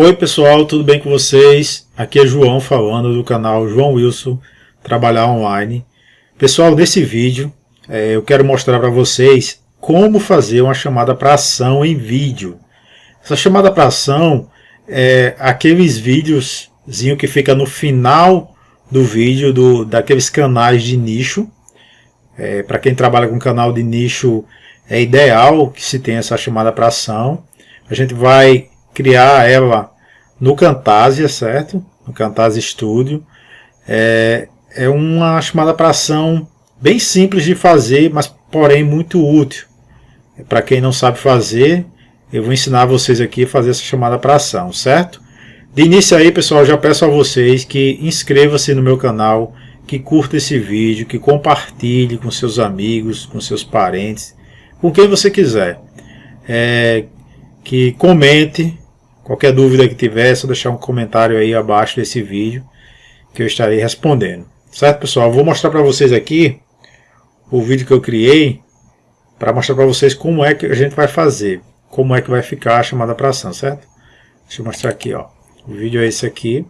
Oi pessoal, tudo bem com vocês? Aqui é João falando do canal João Wilson Trabalhar Online. Pessoal, nesse vídeo é, eu quero mostrar para vocês como fazer uma chamada para ação em vídeo. Essa chamada para ação é aqueles vídeos que fica no final do vídeo do, daqueles canais de nicho. É, para quem trabalha com canal de nicho é ideal que se tenha essa chamada para ação. A gente vai criar ela no Camtasia, certo? No Camtasia Studio. É, é uma chamada para ação bem simples de fazer, mas porém muito útil. Para quem não sabe fazer, eu vou ensinar vocês aqui a fazer essa chamada para ação, certo? De início aí, pessoal, já peço a vocês que inscreva-se no meu canal, que curta esse vídeo, que compartilhe com seus amigos, com seus parentes, com quem você quiser. É, que comente, qualquer dúvida que tiver, é só deixar um comentário aí abaixo desse vídeo que eu estarei respondendo. Certo, pessoal? Vou mostrar para vocês aqui o vídeo que eu criei para mostrar para vocês como é que a gente vai fazer, como é que vai ficar a chamada para ação, certo? Deixa eu mostrar aqui, ó. O vídeo é esse aqui,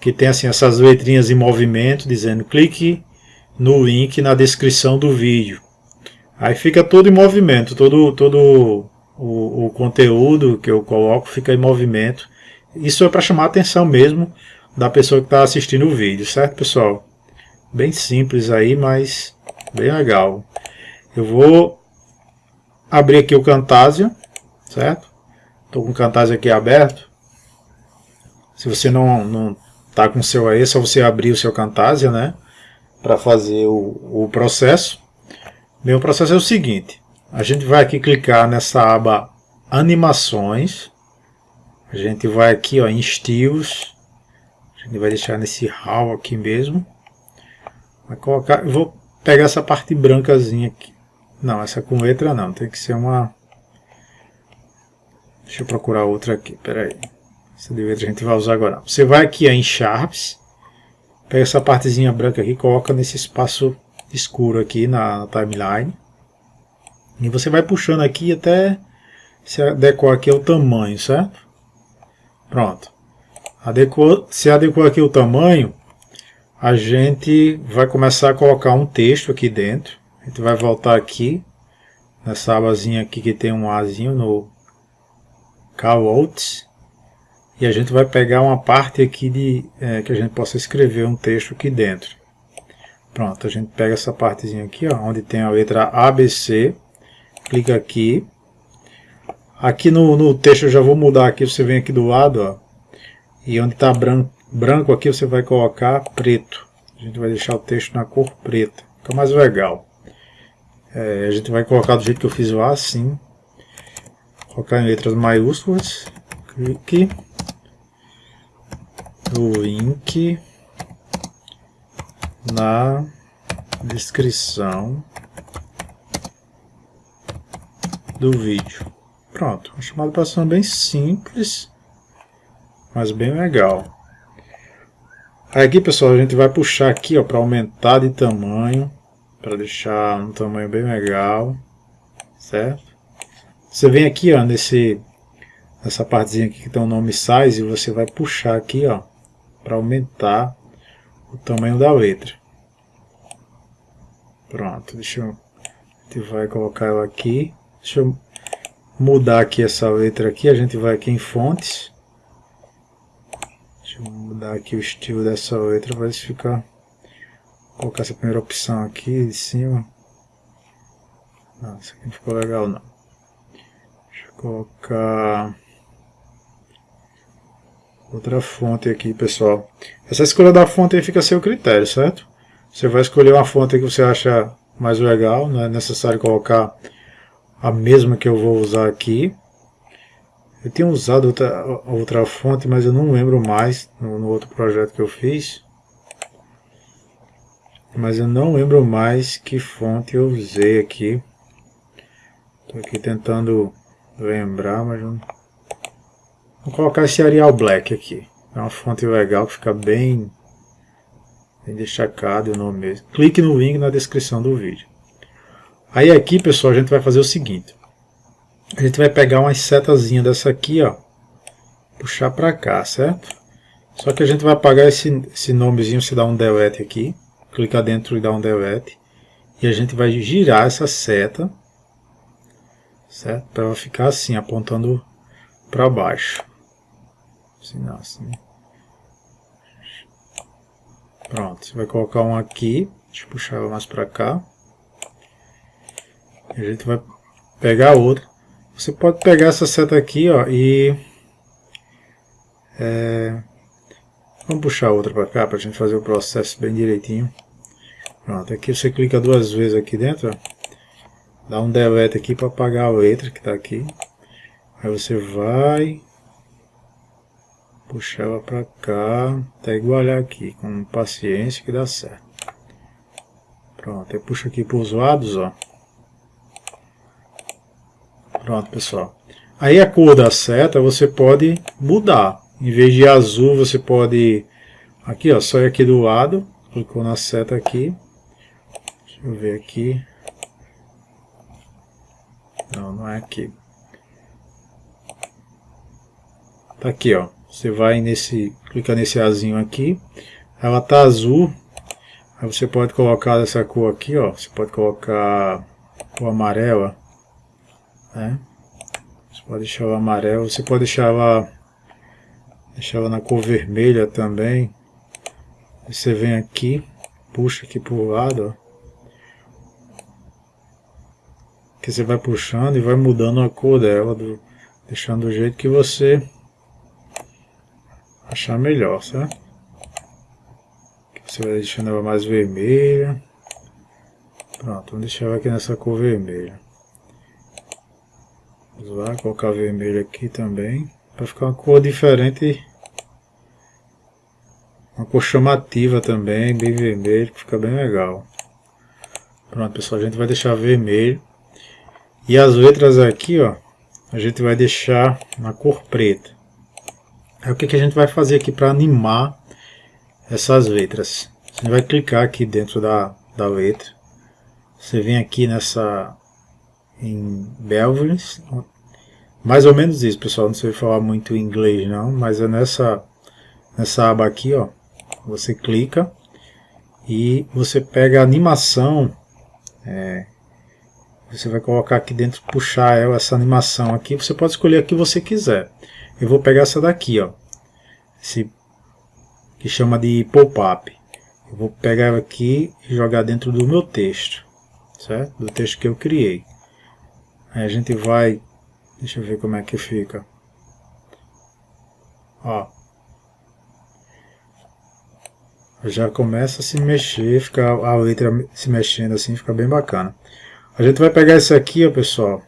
que tem assim essas letrinhas em movimento dizendo clique no link na descrição do vídeo. Aí fica todo em movimento, todo, todo o, o conteúdo que eu coloco fica em movimento. Isso é para chamar a atenção mesmo da pessoa que está assistindo o vídeo, certo pessoal? Bem simples aí, mas bem legal. Eu vou abrir aqui o Camtasia, certo? Estou com o Camtasia aqui aberto. Se você não não está com o seu aí, é só você abrir o seu Camtasia, né? Para fazer o, o processo. Meu processo é o seguinte. A gente vai aqui clicar nessa aba Animações. A gente vai aqui ó, em Estilos. A gente vai deixar nesse hall aqui mesmo. Vai colocar, vou pegar essa parte brancazinha aqui. Não, essa com letra não, tem que ser uma... Deixa eu procurar outra aqui, peraí. Essa de letra a gente vai usar agora. Você vai aqui em Sharps, pega essa partezinha branca aqui, coloca nesse espaço escuro aqui na, na timeline. E você vai puxando aqui até se adequar aqui ao tamanho, certo? Pronto. Adequou, se adequou aqui o tamanho, a gente vai começar a colocar um texto aqui dentro. A gente vai voltar aqui, nessa abazinha aqui que tem um Azinho no Callouts. E a gente vai pegar uma parte aqui de é, que a gente possa escrever um texto aqui dentro. Pronto, a gente pega essa partezinha aqui, ó, onde tem a letra ABC. Clica aqui. Aqui no, no texto eu já vou mudar aqui, você vem aqui do lado, ó. E onde está branco, branco aqui você vai colocar preto. A gente vai deixar o texto na cor preta. Fica mais legal. É, a gente vai colocar do jeito que eu fiz lá, assim. Colocar em letras maiúsculas. Clique. O link na descrição do vídeo. Pronto, uma chamada para ação bem simples, mas bem legal. Aqui, pessoal, a gente vai puxar aqui para aumentar de tamanho, para deixar um tamanho bem legal, certo? Você vem aqui, ó, nesse, nessa partezinha aqui que tem o nome size, e você vai puxar aqui, ó, para aumentar o tamanho da letra. Pronto, deixa eu, a gente vai colocar ela aqui. Deixa eu mudar aqui essa letra aqui, a gente vai aqui em fontes, Deixa eu mudar aqui o estilo dessa letra, vai ficar... Vou colocar essa primeira opção aqui de cima. Não, isso aqui não ficou legal não. Deixa eu colocar... Outra fonte aqui, pessoal. Essa escolha da fonte aí fica a seu critério, certo? Você vai escolher uma fonte que você acha mais legal, não é necessário colocar a mesma que eu vou usar aqui. Eu tenho usado outra, outra fonte, mas eu não lembro mais no, no outro projeto que eu fiz. Mas eu não lembro mais que fonte eu usei aqui. Estou aqui tentando lembrar, mas não... Vou colocar esse Arial Black aqui. É uma fonte legal que fica bem, bem destacado o nome mesmo. Clique no link na descrição do vídeo. Aí aqui, pessoal, a gente vai fazer o seguinte. A gente vai pegar uma setazinha dessa aqui, ó. puxar para cá, certo? Só que a gente vai apagar esse, esse nomezinho, se dá um delete aqui, clicar dentro e dar um delete, e a gente vai girar essa seta, certo? Para ela ficar assim, apontando para baixo. Assim, não, assim. Pronto, você vai colocar um aqui, deixa eu puxar ela mais para cá. A gente vai pegar outra. Você pode pegar essa seta aqui ó, e... É, vamos puxar outra para cá para a gente fazer o processo bem direitinho. Pronto, aqui você clica duas vezes aqui dentro, ó, dá um delete aqui para apagar a letra que está aqui. Aí você vai puxar ela para cá, até igualar aqui, com paciência que dá certo. Pronto, eu puxo aqui para os lados, ó. Pronto, pessoal. Aí a cor da seta você pode mudar. Em vez de azul, você pode... Aqui, ó, só aqui do lado. Clicou na seta aqui. Deixa eu ver aqui. Não, não é aqui. Tá aqui, ó. Você vai nesse, clica nesse azinho aqui, ela tá azul, aí você pode colocar essa cor aqui, ó, você pode colocar o amarela, né? Você pode deixar o amarelo, você pode deixar ela, deixar ela na cor vermelha também. Você vem aqui, puxa aqui pro lado, ó. que você vai puxando e vai mudando a cor dela, do, deixando do jeito que você achar melhor, certo? Você vai deixando ela mais vermelha. Pronto, vamos deixar ela aqui nessa cor vermelha. Vamos lá, colocar vermelho aqui também. Para ficar uma cor diferente. Uma cor chamativa também, bem vermelho, que fica bem legal. Pronto, pessoal, a gente vai deixar vermelho. E as letras aqui, ó, a gente vai deixar na cor preta. O que, que a gente vai fazer aqui para animar essas letras? Você vai clicar aqui dentro da, da letra. Você vem aqui nessa em Belvins. Mais ou menos isso, pessoal. Não sei falar muito inglês não, mas é nessa nessa aba aqui, ó. Você clica e você pega a animação. É, você vai colocar aqui dentro, puxar ela, essa animação aqui. Você pode escolher a que você quiser. Eu vou pegar essa daqui, ó. Esse, que chama de pop-up. Eu vou pegar ela aqui e jogar dentro do meu texto. Certo? Do texto que eu criei. Aí a gente vai... Deixa eu ver como é que fica. Ó. Já começa a se mexer, fica a letra se mexendo assim, fica bem bacana. A gente vai pegar esse aqui, ó, pessoal.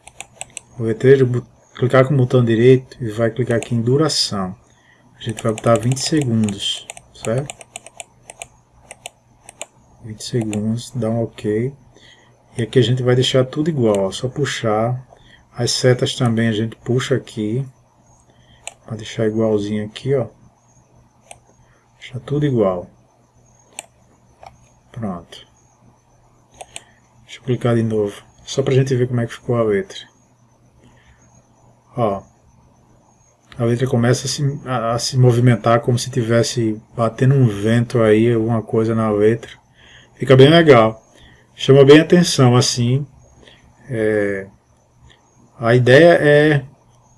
O letreiro clicar com o botão direito e vai clicar aqui em duração. A gente vai botar 20 segundos, certo? 20 segundos, dá um OK. E aqui a gente vai deixar tudo igual, ó, só puxar. As setas também a gente puxa aqui. Para deixar igualzinho aqui, ó. Deixar tudo igual. Pronto. Deixa eu clicar de novo. Só para a gente ver como é que ficou a letra. Ó, a letra começa a se, a, a se movimentar como se tivesse batendo um vento aí, alguma coisa na letra. Fica bem legal. Chama bem atenção assim. É, a ideia é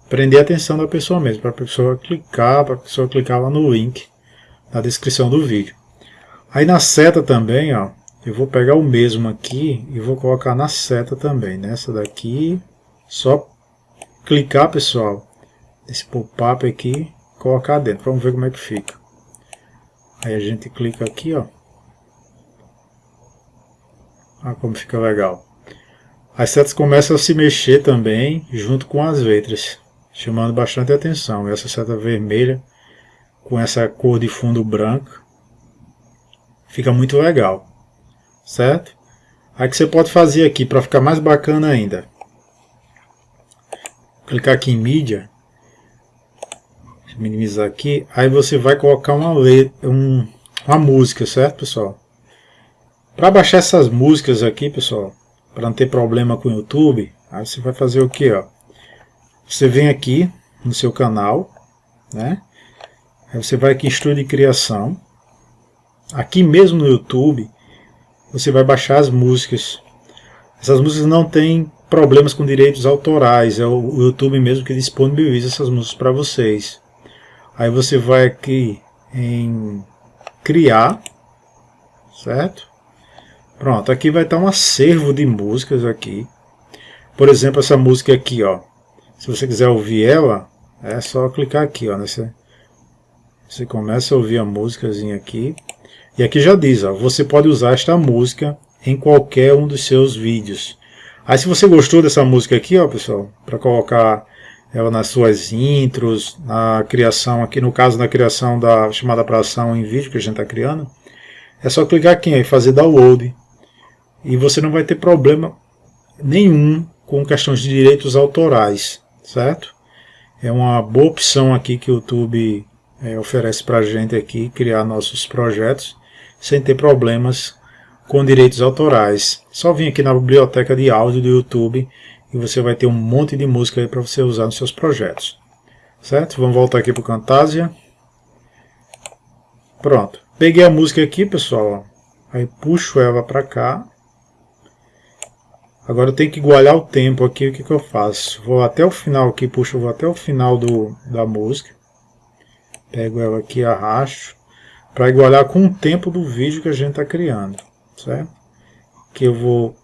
prender a atenção da pessoa mesmo, para a pessoa clicar, para a pessoa clicar lá no link na descrição do vídeo. Aí na seta também, ó, eu vou pegar o mesmo aqui e vou colocar na seta também, nessa daqui, só clicar, pessoal, esse pop-up aqui, colocar dentro. Vamos ver como é que fica. Aí a gente clica aqui, ó. Olha como fica legal. As setas começam a se mexer também, junto com as letras, chamando bastante atenção. Essa seta vermelha, com essa cor de fundo branco, fica muito legal, certo? Aí que você pode fazer aqui, para ficar mais bacana ainda, clicar aqui em mídia, minimizar aqui, aí você vai colocar uma, letra, um, uma música, certo pessoal? Para baixar essas músicas aqui, pessoal, para não ter problema com o YouTube, aí você vai fazer o que? Você vem aqui no seu canal, né? Aí você vai aqui em Estúdio de Criação. Aqui mesmo no YouTube, você vai baixar as músicas. Essas músicas não têm problemas com direitos autorais, é o YouTube mesmo que disponibiliza essas músicas para vocês. Aí você vai aqui em criar, certo? Pronto, aqui vai estar um acervo de músicas aqui. Por exemplo, essa música aqui, ó. Se você quiser ouvir ela, é só clicar aqui, ó. Nessa, você começa a ouvir a músicazinha aqui. E aqui já diz, ó, você pode usar esta música em qualquer um dos seus vídeos. Aí se você gostou dessa música aqui, ó, pessoal, para colocar ela nas suas intros, na criação, aqui no caso na criação da chamada para ação em vídeo que a gente está criando, é só clicar aqui e fazer download. E você não vai ter problema nenhum com questões de direitos autorais, certo? É uma boa opção aqui que o YouTube é, oferece para a gente aqui, criar nossos projetos, sem ter problemas com direitos autorais. Só vir aqui na biblioteca de áudio do YouTube e você vai ter um monte de música aí para você usar nos seus projetos. Certo? Vamos voltar aqui para o Camtasia. Pronto. Peguei a música aqui, pessoal. Aí puxo ela para cá. Agora eu tenho que igualar o tempo aqui, o que, que eu faço? Vou até o final aqui, puxo, vou até o final do, da música. Pego ela aqui, arrasto, para igualar com o tempo do vídeo que a gente está criando, certo? Que eu vou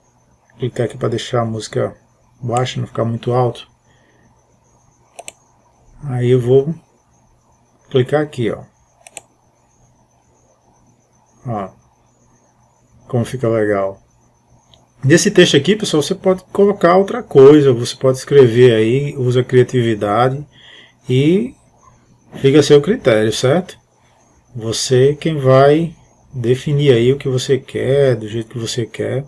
clicar aqui para deixar a música baixa, não ficar muito alto. Aí eu vou clicar aqui, ó. Ó, como fica legal. Nesse texto aqui, pessoal, você pode colocar outra coisa, você pode escrever aí, usa criatividade e fica a seu critério, certo? Você quem vai definir aí o que você quer, do jeito que você quer.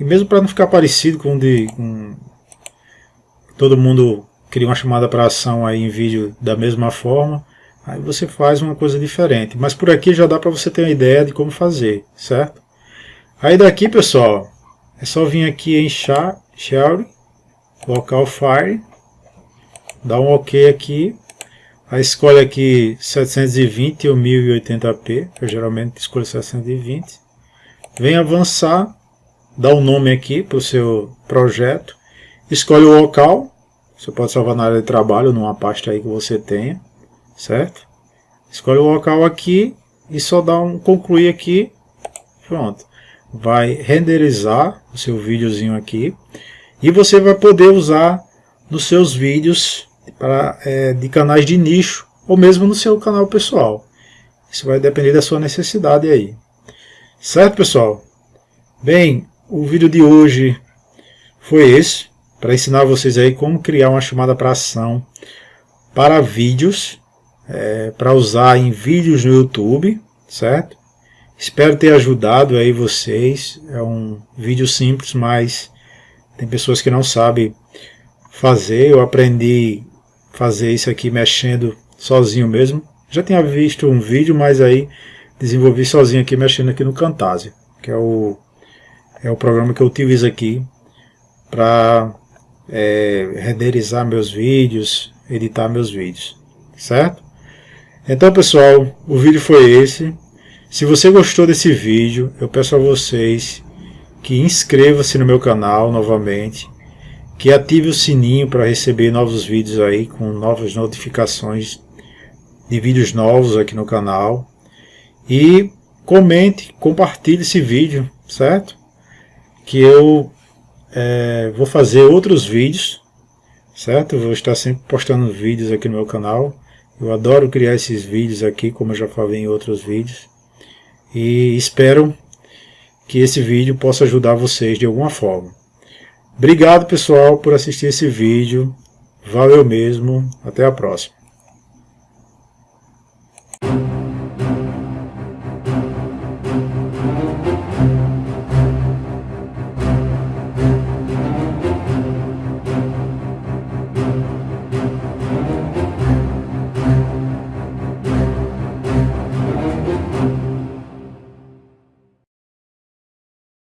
E mesmo para não ficar parecido com, de, com todo mundo cria uma chamada para ação aí em vídeo da mesma forma, aí você faz uma coisa diferente. Mas por aqui já dá para você ter uma ideia de como fazer, certo? Aí daqui, pessoal, é só vir aqui em Shell, Local Fire, dá um OK aqui, aí escolhe aqui 720 ou 1080p, eu geralmente escolho 720, vem avançar, dá um nome aqui para o seu projeto, escolhe o local, você pode salvar na área de trabalho, numa pasta aí que você tenha, certo? Escolhe o local aqui e só dá um concluir aqui, pronto vai renderizar o seu videozinho aqui e você vai poder usar nos seus vídeos para, é, de canais de nicho ou mesmo no seu canal pessoal. Isso vai depender da sua necessidade aí. Certo, pessoal? Bem, o vídeo de hoje foi esse, para ensinar vocês aí como criar uma chamada para ação para vídeos, é, para usar em vídeos no YouTube, certo? Espero ter ajudado aí vocês. É um vídeo simples, mas tem pessoas que não sabem fazer. Eu aprendi a fazer isso aqui mexendo sozinho mesmo. Já tinha visto um vídeo, mas aí desenvolvi sozinho aqui mexendo aqui no Camtasia, que é o, é o programa que eu utilizo aqui para é, renderizar meus vídeos, editar meus vídeos, certo? Então pessoal, o vídeo foi esse. Se você gostou desse vídeo, eu peço a vocês que inscreva-se no meu canal novamente, que ative o sininho para receber novos vídeos aí, com novas notificações de vídeos novos aqui no canal. E comente, compartilhe esse vídeo, certo? Que eu é, vou fazer outros vídeos, certo? Vou estar sempre postando vídeos aqui no meu canal. Eu adoro criar esses vídeos aqui, como eu já falei em outros vídeos e espero que esse vídeo possa ajudar vocês de alguma forma. Obrigado pessoal por assistir esse vídeo, valeu mesmo, até a próxima.